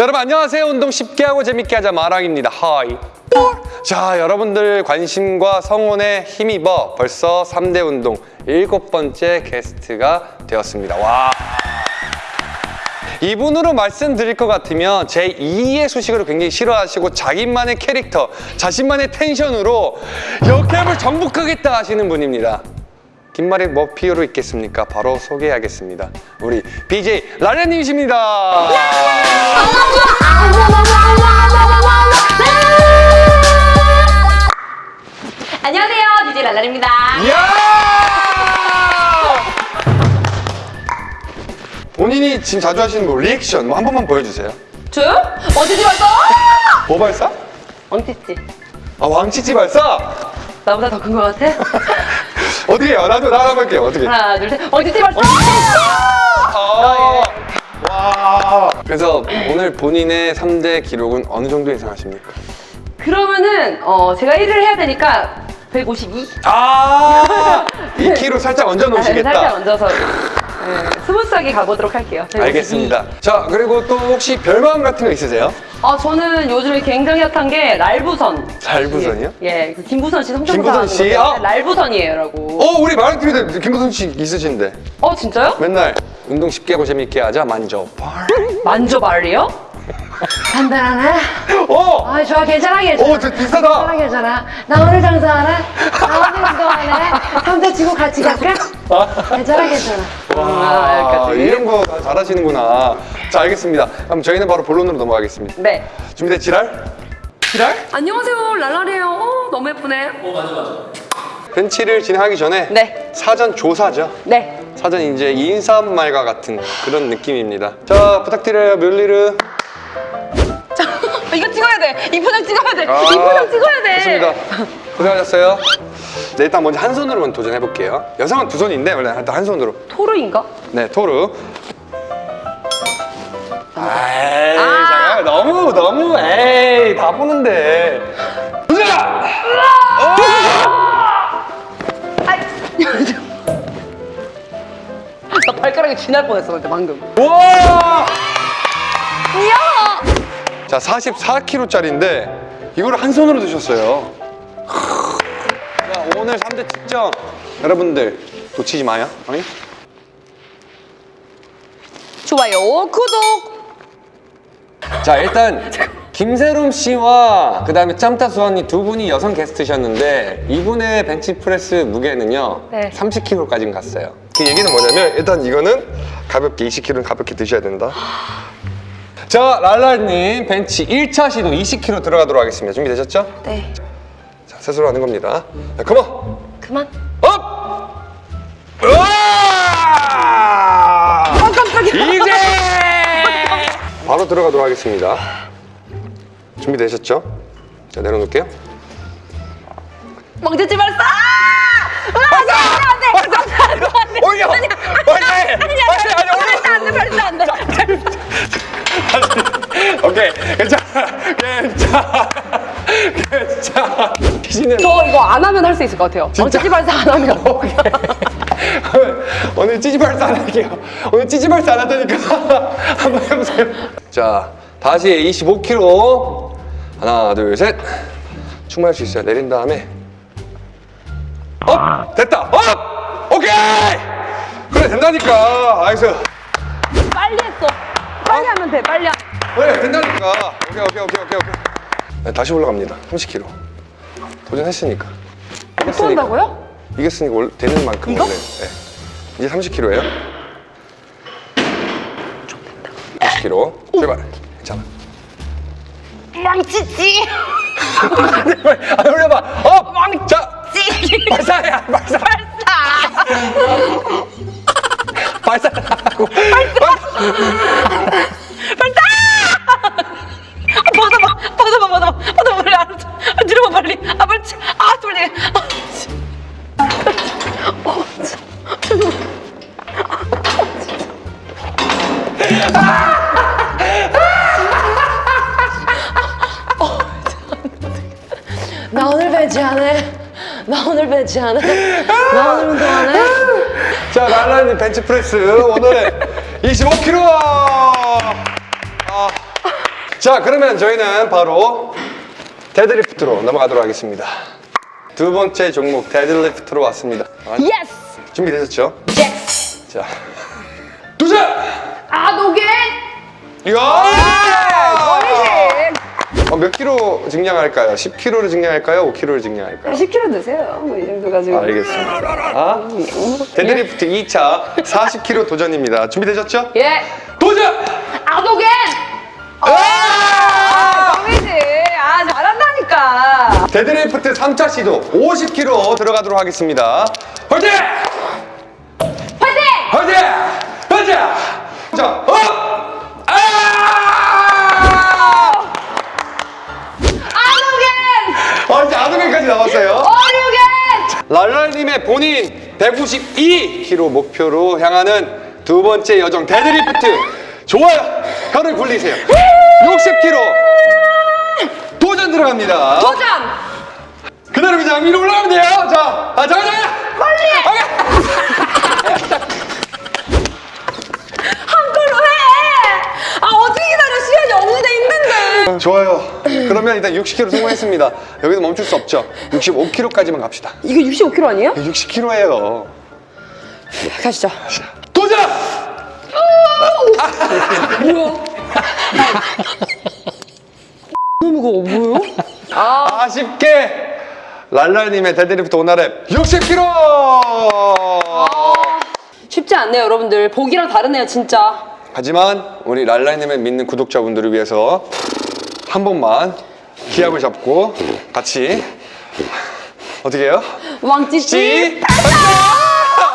자 여러분 안녕하세요. 운동 쉽게 하고 재밌게 하자. 마랑입니다. 하이. 자 여러분들 관심과 성원에 힘입어 벌써 3대 운동 일곱 번째 게스트가 되었습니다. 와. 이분으로 말씀드릴 것 같으면 제 2의 수식어를 굉장히 싫어하시고 자기만의 캐릭터, 자신만의 텐션으로 역캠을 정복하겠다 하시는 분입니다. 긴 말이 뭐 필요 있겠습니까? 바로 소개하겠습니다. 우리 BJ 라레님이십니다. 안녕하세요, 랄랄입니다. 이야! 본인이 지금 자주 하시는 거 리액션 뭐 한 번만 보여주세요. 저요? 어디지 말까? 뭐 발사? 엉티지. 아 왕치치 발사? 나보다 더 큰 것 같아? 어떻게 해요? 나도 나랑 볼게요. 어떻게? 하나, 둘, 셋. 엉티지 말까? 아, 와. 그래서 오늘 본인의 3대 기록은 어느 정도 예상하십니까? 그러면은 어, 제가 1을 해야 되니까 152? 아, 2kg 살짝 얹어 놓으시겠다. 살짝 얹어서 네, 스무스하게 가보도록 할게요. 152. 알겠습니다. 자, 그리고 또 혹시 별마음 같은 거 있으세요? 아, 저는 요즘에 굉장히 핫한 게 랄부선. 랄부선이요? 예, 그 김부선 씨 성대모사 김부선 씨? 아! 랄부선이에요라고. 어, 우리 마랑TV도 김부선 씨 있으신데 어, 진짜요? 맨날 운동 쉽게 하고 재밌게 하자 만져. 만져발이요? 간단하네. 어, 아, 좋아, 괜찮아, 괜찮아. 오, 저 비싸다. 괜찮아, 괜찮아. 나 오늘 장사하네. 나 오늘 운동하네. 삼대 치고 같이 갈까? 괜찮아, 괜찮아. 아, 아. 이런 거다 잘하시는구나. 자, 알겠습니다. 그럼 저희는 바로 본론으로 넘어가겠습니다. 네. 준비돼 지랄? 지랄? 안녕하세요, 랄랄이에요. 어, 너무 예쁘네. 벤치를 진행하기 전에 네. 사전 조사죠. 네. 사전 이제 인사말과 같은 그런 느낌입니다. 자 부탁드려요 뮬리르. 이거 찍어야 돼. 이 포장 찍어야 돼. 아, 이 포장 찍어야 돼. 좋습니다. 고생하셨어요. 네, 일단 먼저 한 손으로 만 도전해 볼게요. 여성은 두 손인데 원래 일단 한 손으로. 토르인가? 네 토르. 에이 아. 잠깐 너무 너무 에이 다 보는데. 도전! 아이. 나 발가락이 쥐날 뻔했어, 근데 방금. 와! 이야! 자 44kg짜리인데 이거를 한 손으로 드셨어요. 자 오늘 3대 특정 여러분들 놓치지 마요. 아니? 좋아요, 구독. 자 일단 김세롬 씨와 그 다음에 짬타수아 이 두 분이 여성 게스트셨는데 이분의 벤치프레스 무게는요 네. 30kg까지 갔어요 그 얘기는 뭐냐면 일단 이거는 가볍게 20kg는 가볍게 드셔야 된다 자 랄랄님 벤치 1차 시도 20kg 들어가도록 하겠습니다 준비되셨죠? 네. 자 스스로 하는 겁니다 자 come on 그만. Up! 으아! 아, 깜짝이야. 이제 바로 들어가도록 하겠습니다. 준비되셨죠? 자 내려놓을게요. 멍지지 말사! 발사! 안 돼, 안 돼! 안 돼, 안 돼, 안 돼. 올려! 아니야, 빨리! 아니야, 빨리, 아니, 올려! 발사 안 돼, 발사 안 돼. 오케이 괜찮아. 괜찮아. 괜찮아. 귀신은 저 이거 안 하면 할 수 있을 것 같아요. 진짜? 멍지지 발사 안 하면. 오늘 찌지발사 안 할게요. 오늘 찌지발사 안 한다니까 한번 해보세요. 자 다시 25kg 하나 둘 셋. 충분할 수 있어요. 내린 다음에. Up! 됐다. Up! 오케이! 그래 된다니까. Nice. 빨리 했어. 빨리 하면 돼, 빨리. 하... 그래 된다니까 오케이 오케이 오케이 오케이 오케이 네, 다시 올라갑니다 30kg 도전했으니까 또 한다고요? 이겼으니까 올- 되는 만큼 이거? 원래 네. 이제 30kg예요 30kg 출발 괜찮아 망치지. 아 올려봐 up! 자 찌. 발사야 발사 발사. 발사 하고 받아봐, 받아봐, 받아봐, 받아봐, 빨리 알았어. 아, 들어봐, 빨리. 아, 빨리. 치- 아, 빨리. 아, 치. 어, 참. 나 오늘 배지하네. 나 오늘 배지하네. 나 오늘 운동하네. 자 랄라님 벤치프레스 오늘은 25kg 아, 자, 그러면 저희는 바로 데드리프트로 넘어가도록 하겠습니다. 두 번째 종목 데드리프트로 왔습니다. 아, yes! 준비되셨죠? yes! 자, 도전! 아, no gain! 이야! 몇 킬로 증량할까요? 10킬로를 증량할까요? 5킬로를 증량할까요? 10kg 드세요. 뭐 이 정도 가지고. 알겠습니다. 아, 데드리프트 2차 40킬로 도전입니다. 준비되셨죠? 예! 도전! 아, no gain! 아, 버리지! 아, 잘한다니까. 데드리프트 3차 시도 50킬로 들어가도록 하겠습니다. 화이팅! 화이팅! 화이팅! 화이팅! 자, up! 아동에까지 나왔어요. 어, no gain! 랄랄님의 본인 192kg 목표로 향하는 두 번째 여정 데드리프트 좋아요 혀를 굴리세요 60kg 도전 들어갑니다 도전! 그대로 그냥 위로 올라가면 돼요 자, 아, 잠깐 잠깐 빨리! 한 걸로 해! 아, 어떻게 기다려? 시간이 없는데 힘든데. 좋아요 그러면 일단 60kg 성공했습니다 여기서 멈출 수 없죠 65kg까지만 갑시다 이거 65kg 아니에요? 60kg예요 가시죠. 도전! 뭐야? 너무 무거워, 뭐요? 아, 아쉽게 랄랄님의 데드리프트 one rep 60kg 쉽지 않네요, 여러분들. 보기랑 다르네요, 진짜. 하지만 우리 랄랄님을 믿는 구독자분들을 위해서 한 번만 기합을 잡고 같이 어떻게 해요? 왕찌찌. 찌!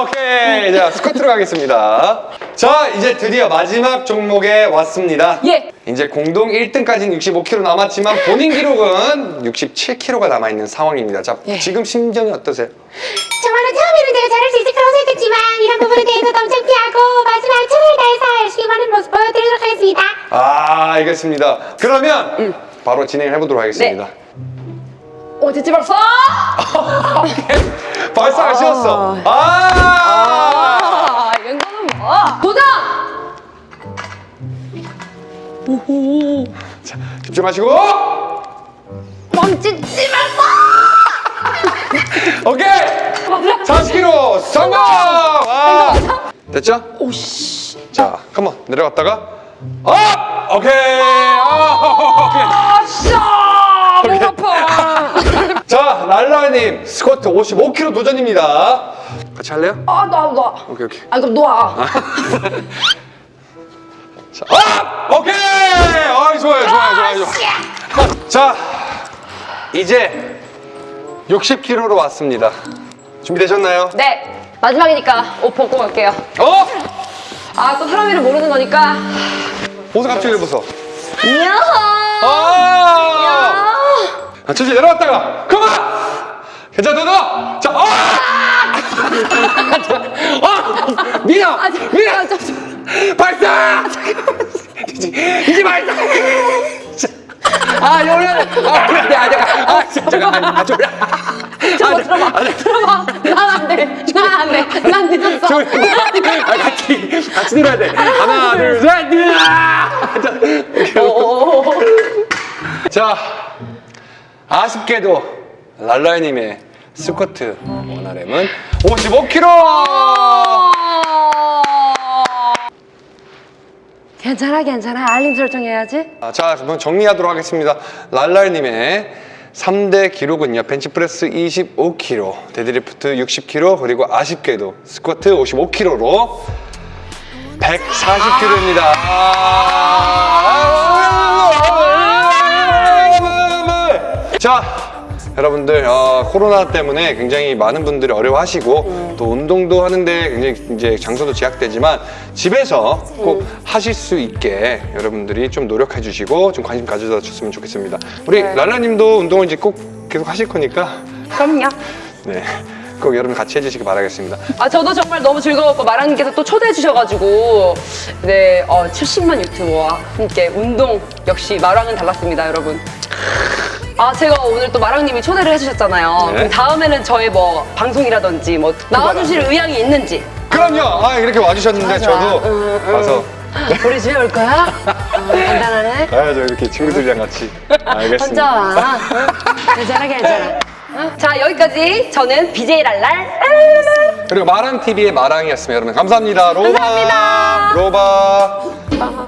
오케이 자 스쿼트로 가겠습니다 자 이제 드디어 마지막 종목에 왔습니다 예. 이제 공동 1등까지는 65kg 남았지만 본인 기록은 67kg가 남아있는 상황입니다 자 예. 지금 심정이 어떠세요? 정말로 처음에는 내가 잘할 수 생각했지만 이런 부분에 대해서도 엄청 피하고 마지막 최선을 다해서 열심히 하는 모습 보여드리도록 하겠습니다. 아 알겠습니다 그러면 바로 진행을 해보도록 하겠습니다 오, 됐지 벌써? 발사 아쉬웠어. 아. 아, 이거는 뭐? 도전! 오호. 자, 집중하시고. 왕찌찌 말고! 오케이. 40kg 성공. 와. 됐죠? 오씨. 자, 컴온 내려갔다가. 아, 오케이. 아, 아싸! 목 아파. 오케이. 자, 랄라님 스쿼트 55kg 도전입니다. 같이 할래요? 아, 나, 나. 오케이, 오케이. 아, 그럼 놓아. 자, 아, 오케이. 아, 좋아요, 좋아요, 좋아요, 좋아요. 자, 이제 60kg로 왔습니다. 준비되셨나요? 네. 마지막이니까 옷 벗고 갈게요. 어? 아, 또 사람이를 모르는 거니까. 옷을 갑자기 왜 벗어? 이야! 아! 아, 천천히 내려갔다가 그만! 괜찮아, 너! 자, 아! 아! 미야! 미야! 아, 저, 저, 발사! 이제, 이제 발사! 아, 요래! 아, 그래, 아, 잠깐, 아, 잠깐, 아, 졸라. 저거 들어봐. 난 늦었어. 졸라. 아, 같이, 같이 들어야 돼. 하나, 둘, 셋! 자, 오케이. 오. 자, 아쉽게도 랄라이님의 스쿼트 원RM은 55kg! 괜찮아, 괜찮아. 알림 설정해야지. 아, 자, 그럼 정리하도록 하겠습니다. 랄랄님의 3대 기록은요. 벤치프레스 25kg, 데드리프트 60kg, 그리고 아쉽게도 스쿼트 55kg로 140kg입니다. 자, 여러분들 어, 코로나 때문에 굉장히 많은 분들이 어려워하시고 또 운동도 하는데 굉장히 이제 장소도 제약되지만 집에서 꼭 하실 수 있게 여러분들이 좀 노력해 주시고 좀 관심 가져다 주셨으면 좋겠습니다. 우리 네. 랄라님도 운동을 이제 꼭 계속 하실 거니까 그럼요. 네, 꼭 여러분 같이 해주시기 바라겠습니다. 아, 저도 정말 너무 즐거웠고, 마랑님께서 또 초대해 주셔가지고, 네, 어, 70만 유튜버와 함께 운동 역시 마랑은 달랐습니다, 여러분. 아 제가 오늘 또 마랑님이 초대를 해주셨잖아요. 네. 그럼 다음에는 저의 뭐 방송이라든지 뭐 그러니까 나와주실 네. 의향이 있는지. 그럼요. 아 이렇게 와주셨는데 좋아, 좋아. 저도 음, 음. 와서 우리 집에 올 거야? 어, 간단하네. 아저 이렇게 친구들이랑 같이. 알겠습니다. 혼자 와. 괜찮아 괜찮아. 자 여기까지 저는 BJ 랄랄 그리고 마랑 TV의 마랑이었습니다. 여러분 감사합니다. 로바. 감사합니다. 로바. 아.